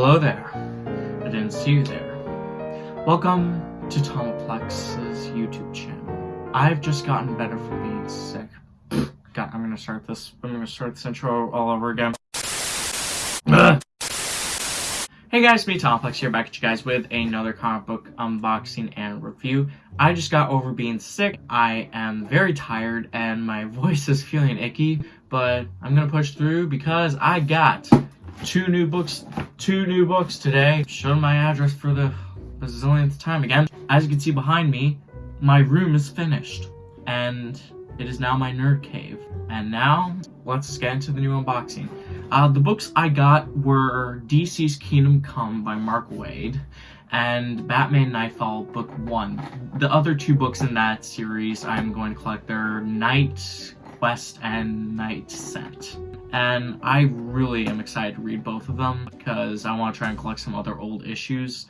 Hello there. I didn't see you there. Welcome to Tomoplex's YouTube channel. I've just gotten better from being sick. God, I'm gonna start this. I'm gonna start this intro all over again. Hey guys, me Tomplex here, back at you guys with another comic book unboxing and review. I just got over being sick. I am very tired and my voice is feeling icky, but I'm gonna push through because I got two new books, two new books today. Showing my address for the bazillionth time again. As you can see behind me, my room is finished and it is now my nerd cave. And now, let's get into the new unboxing. Uh, the books I got were DC's Kingdom Come by Mark Waid and Batman Knightfall Book 1. The other two books in that series I'm going to collect their Night Quest and KnightsEnd. And I really am excited to read both of them because I want to try and collect some other old issues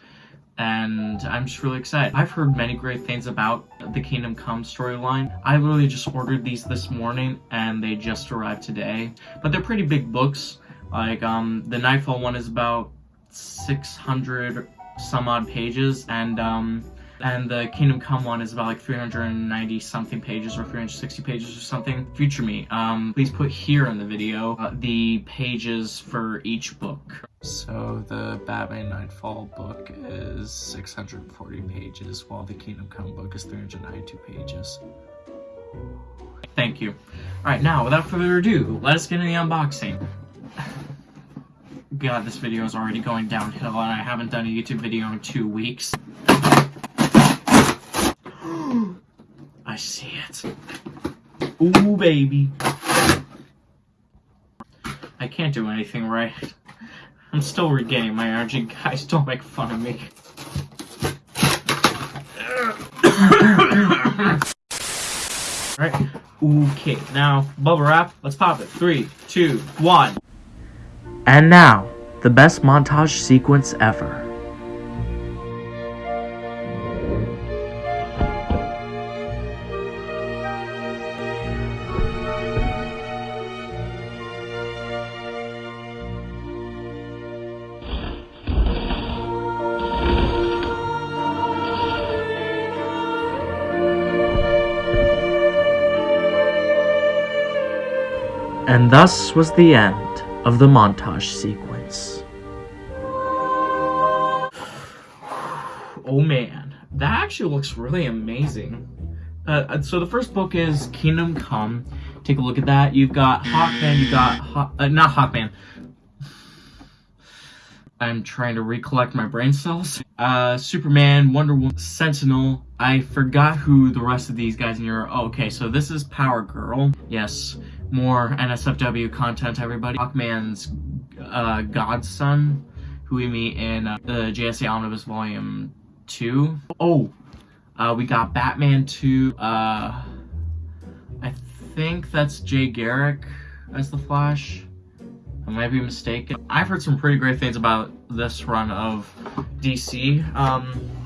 and I'm just really excited. I've heard many great things about the Kingdom Come storyline. I literally just ordered these this morning and they just arrived today, but they're pretty big books. Like, um, the Knightfall one is about 600 some odd pages, and, um, and the Kingdom Come one is about like 390 something pages or 360 pages or something. Future me, um, please put here in the video uh, the pages for each book. So the Batman Knightfall book is 640 pages, while the Kingdom Come book is 392 pages. Thank you. Alright, now, without further ado, let's get into the unboxing. God, this video is already going downhill, and I haven't done a YouTube video in two weeks. See it. Ooh, baby. I can't do anything right. I'm still regaining my energy. Guys, don't make fun of me. Alright. Okay, now, bubble wrap. Let's pop it. Three, two, one. And now, the best montage sequence ever. And thus was the end of the montage sequence. Oh man, that actually looks really amazing. Uh, uh, so the first book is Kingdom Come. Take a look at that. You've got Hawkman, you've got, Haw uh, not Hawkman. I'm trying to recollect my brain cells. Uh, Superman, Wonder Woman, Sentinel. I forgot who the rest of these guys in here Oh, okay, so this is Power Girl. Yes more NSFW content, everybody. Hawkman's uh, godson, who we meet in uh, the JSA Omnibus Volume 2. Oh, uh, we got Batman 2. Uh, I think that's Jay Garrick as the Flash. I might be mistaken. I've heard some pretty great things about this run of DC. Um,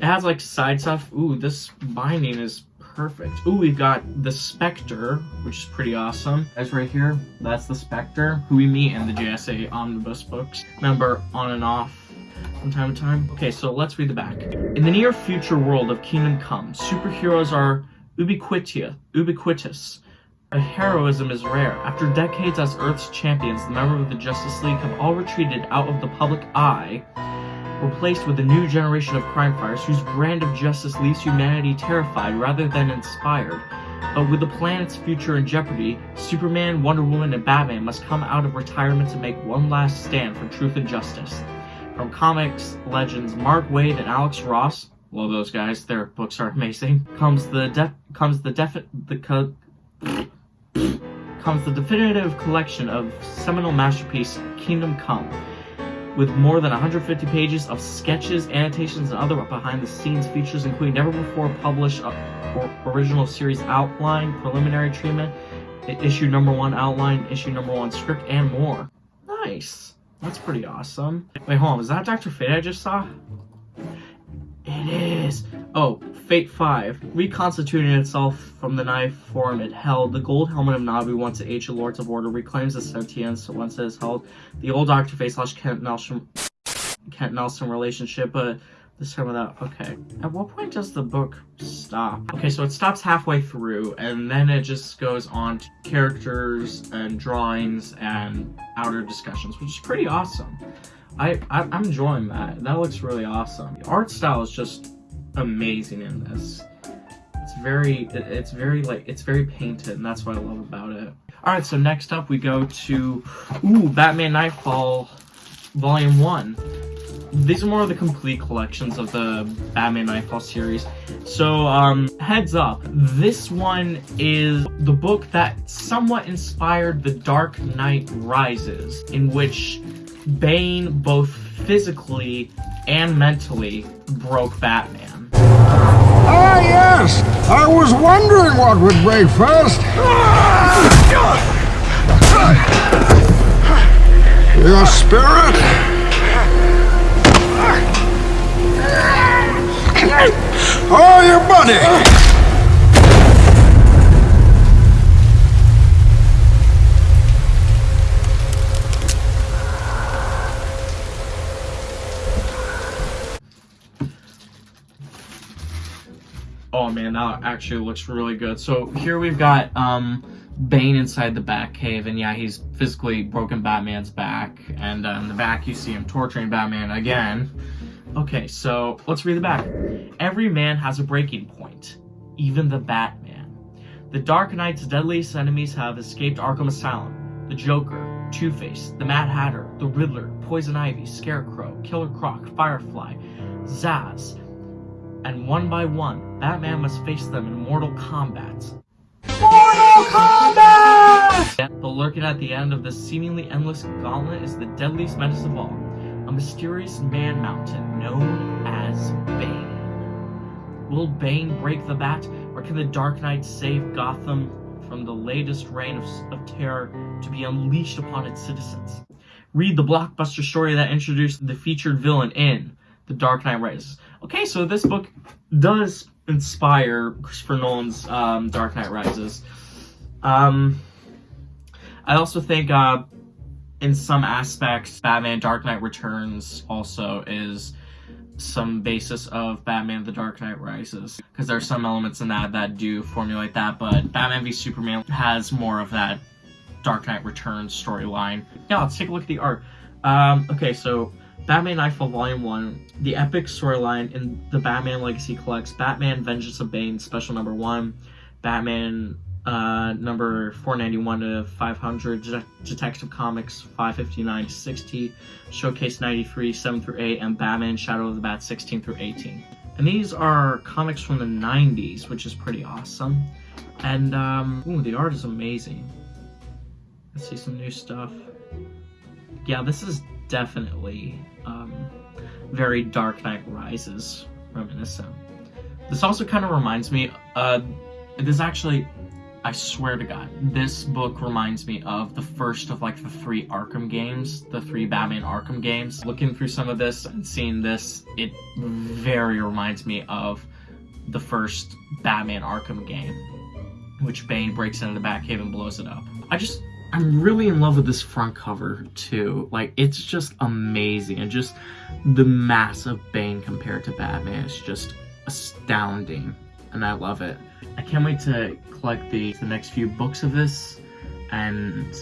it has like side stuff. Ooh, this binding is perfect. Ooh, we've got the Spectre, which is pretty awesome. That's right here. That's the Spectre, who we meet in the JSA Omnibus books. Remember, on and off from time to time. Okay, so let's read the back. In the near future world of Kingdom Come, superheroes are ubiquitia, ubiquitous. Their heroism is rare. After decades as Earth's champions, the members of the Justice League have all retreated out of the public eye replaced with a new generation of crime fighters whose brand of justice leaves humanity terrified rather than inspired. But with the planet's future in jeopardy, Superman, Wonder Woman, and Batman must come out of retirement to make one last stand for truth and justice. From comics legends Mark Waid and Alex Ross, love those guys, their books are amazing, comes the de comes the defi the co comes the definitive collection of seminal masterpiece Kingdom Come with more than 150 pages of sketches, annotations, and other behind-the-scenes features, including never-before-published uh, original series outline, preliminary treatment, issue number one outline, issue number one script, and more. Nice. That's pretty awesome. Wait, hold on. Is that Dr. Fate I just saw? It is. Oh, Fate 5. Reconstituting itself from the knife form it held, the gold helmet of Nabu, once the Ancient Lords of Order, reclaims its sentience once it is held. The old Dr. Fate slash Kent Nelson Kent Nelson relationship, uh, but this time without. Okay. At what point does the book stop? Okay, so it stops halfway through, and then it just goes on to characters and drawings and outer discussions, which is pretty awesome. I, I I'm enjoying that. That looks really awesome. The art style is just amazing in this. It's very, it's very like, it's very painted, and that's what I love about it. All right, so next up we go to, ooh, Batman Knightfall, Volume One. These are more of the complete collections of the Batman Knightfall series. So, um, heads up, this one is the book that somewhat inspired The Dark Knight Rises, in which Bane both physically and mentally broke Batman. Ah, yes! I was wondering what would break first. Your spirit? Oh, your body! Oh man, that actually looks really good. So here we've got um Bane inside the Batcave, and yeah, he's physically broken Batman's back, and uh, in the back you see him torturing Batman again. Okay, so let's read the back. Every man has a breaking point, even the Batman. The Dark Knight's deadliest enemies have escaped Arkham Asylum. The Joker, Two-Face, the Mad Hatter, the Riddler, Poison Ivy, Scarecrow, Killer Croc, Firefly, Zsasz, and one by one, Batman must face them in mortal combat. Mortal Kombat! But lurking at the end of this seemingly endless gauntlet is the deadliest menace of all, a mysterious man mountain known as Bane. Will Bane break the bat, or can the Dark Knight save Gotham from the latest reign of, of terror to be unleashed upon its citizens? Read the blockbuster story that introduced the featured villain in The Dark Knight Rises. Okay, so this book does inspire Christopher Nolan's um, Dark Knight Rises. Um, I also think, uh, in some aspects, Batman Dark Knight Returns also is some basis of Batman The Dark Knight Rises. Because there are some elements in that that do formulate that, but Batman v Superman has more of that Dark Knight Returns storyline. Yeah, let's take a look at the art. Um, okay, so Batman Knightfall Volume 1, the epic storyline in the Batman Legacy Collects Batman Vengeance of Bane, special number 1, Batman uh, number 491 to 500, Det- Detective Comics 559 to 60, Showcase 93, 7 through 8, and Batman Shadow of the Bat 16 through 18. And these are comics from the 90s, which is pretty awesome. And, um, ooh, the art is amazing. Let's see some new stuff. Yeah, this is definitely um, very Dark Knight Rises reminiscent. This also kind of reminds me, uh, this actually, I swear to God, this book reminds me of the first of like the three Arkham games, the three Batman Arkham games. Looking through some of this and seeing this, it very reminds me of the first Batman Arkham game, which Bane breaks into the Batcave and blows it up. I just, I'm really in love with this front cover too. Like, it's just amazing. And just the mass of Bane compared to Batman is just astounding. And I love it. I can't wait to collect the, the next few books of this and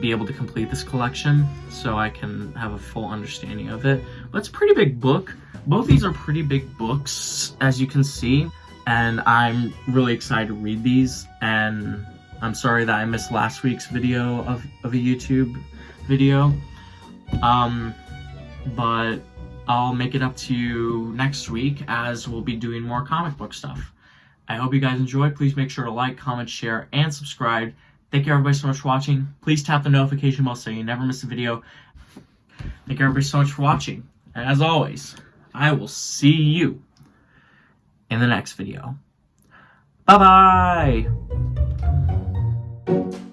be able to complete this collection so I can have a full understanding of it. But it's a pretty big book. Both these are pretty big books, as you can see. And I'm really excited to read these. And I'm sorry that I missed last week's video of, of a YouTube video. Um, but I'll make it up to you next week as we'll be doing more comic book stuff. I hope you guys enjoy. Please make sure to like, comment, share, and subscribe. Thank you everybody so much for watching. Please tap the notification bell so you never miss a video. Thank you everybody so much for watching. And as always, I will see you in the next video. Bye-bye! Thank you.